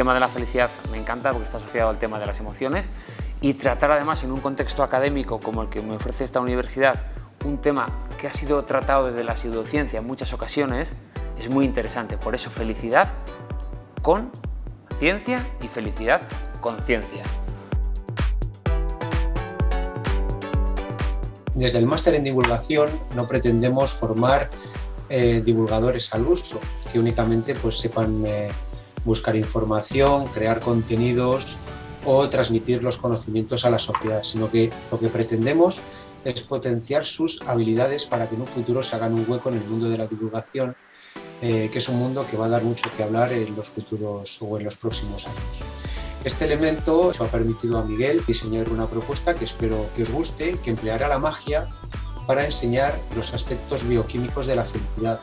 tema de la felicidad me encanta porque está asociado al tema de las emociones y tratar además en un contexto académico como el que me ofrece esta universidad un tema que ha sido tratado desde la pseudociencia en muchas ocasiones es muy interesante. Por eso felicidad con ciencia y felicidad con ciencia. Desde el máster en divulgación no pretendemos formar eh, divulgadores al uso, que únicamente pues, sepan eh, buscar información, crear contenidos o transmitir los conocimientos a la sociedad, sino que lo que pretendemos es potenciar sus habilidades para que en un futuro se hagan un hueco en el mundo de la divulgación, eh, que es un mundo que va a dar mucho que hablar en los futuros o en los próximos años. Este elemento ha permitido a Miguel diseñar una propuesta que espero que os guste, que empleará la magia para enseñar los aspectos bioquímicos de la felicidad,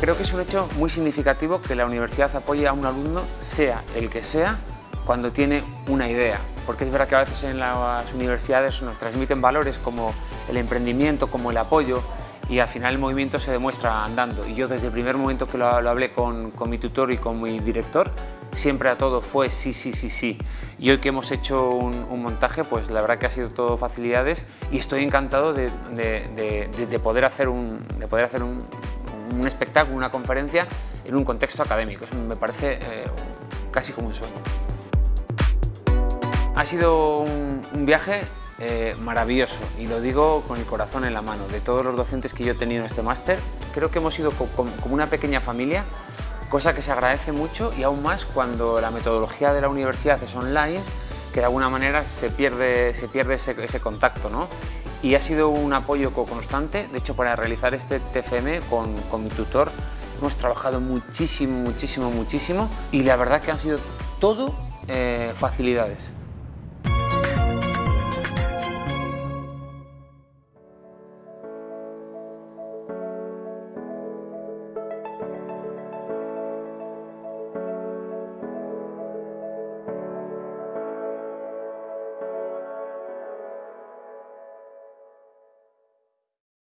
Creo que es un hecho muy significativo que la universidad apoye a un alumno, sea el que sea, cuando tiene una idea. Porque es verdad que a veces en las universidades nos transmiten valores como el emprendimiento, como el apoyo, y al final el movimiento se demuestra andando. Y yo desde el primer momento que lo, hablé con, mi tutor y con mi director, siempre a todo fue sí, sí, sí, sí. Y hoy que hemos hecho un, montaje, pues la verdad que ha sido todo facilidades y estoy encantado de, poder hacer un, de poder hacer un, un espectáculo, una conferencia en un contexto académico. Eso me parece eh, casi como un sueño. Ha sido un, viaje eh, maravilloso y lo digo con el corazón en la mano. De todos los docentes que yo he tenido en este máster, creo que hemos sido como una pequeña familia, cosa que se agradece mucho y aún más cuando la metodología de la universidad es online, que de alguna manera se pierde, se pierde ese, ese contacto. ¿no? Y ha sido un apoyo constante. De hecho, para realizar este TFM con, mi tutor hemos trabajado muchísimo, muchísimo, muchísimo y la verdad que han sido todo eh, facilidades.